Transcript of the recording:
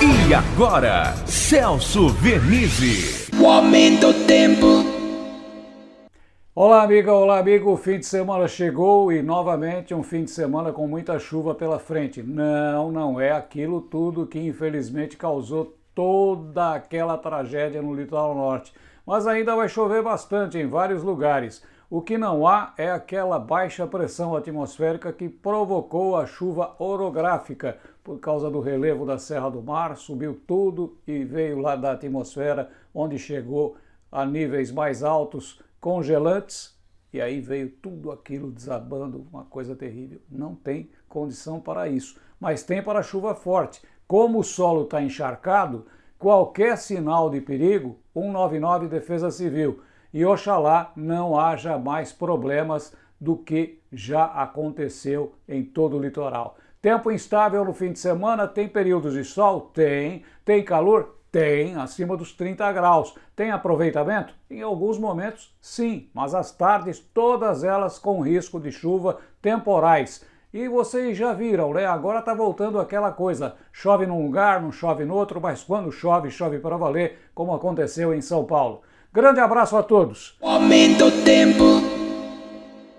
E agora, Celso Vernizzi. O aumento do tempo. Olá, amiga, olá, amigo. O fim de semana chegou e novamente um fim de semana com muita chuva pela frente. Não, não é aquilo tudo que infelizmente causou toda aquela tragédia no litoral norte. Mas ainda vai chover bastante em vários lugares. O que não há é aquela baixa pressão atmosférica que provocou a chuva orográfica por causa do relevo da Serra do Mar, subiu tudo e veio lá da atmosfera, onde chegou a níveis mais altos, congelantes, e aí veio tudo aquilo desabando, uma coisa terrível. Não tem condição para isso, mas tem para chuva forte. Como o solo está encharcado, qualquer sinal de perigo, 199 Defesa Civil e oxalá não haja mais problemas do que já aconteceu em todo o litoral. Tempo instável no fim de semana, tem períodos de sol? Tem. Tem calor? Tem, acima dos 30 graus. Tem aproveitamento? Em alguns momentos, sim, mas as tardes, todas elas com risco de chuva temporais. E vocês já viram, né? Agora tá voltando aquela coisa, chove num lugar, não chove no outro, mas quando chove, chove para valer, como aconteceu em São Paulo. Grande abraço a todos. O aumento do tempo.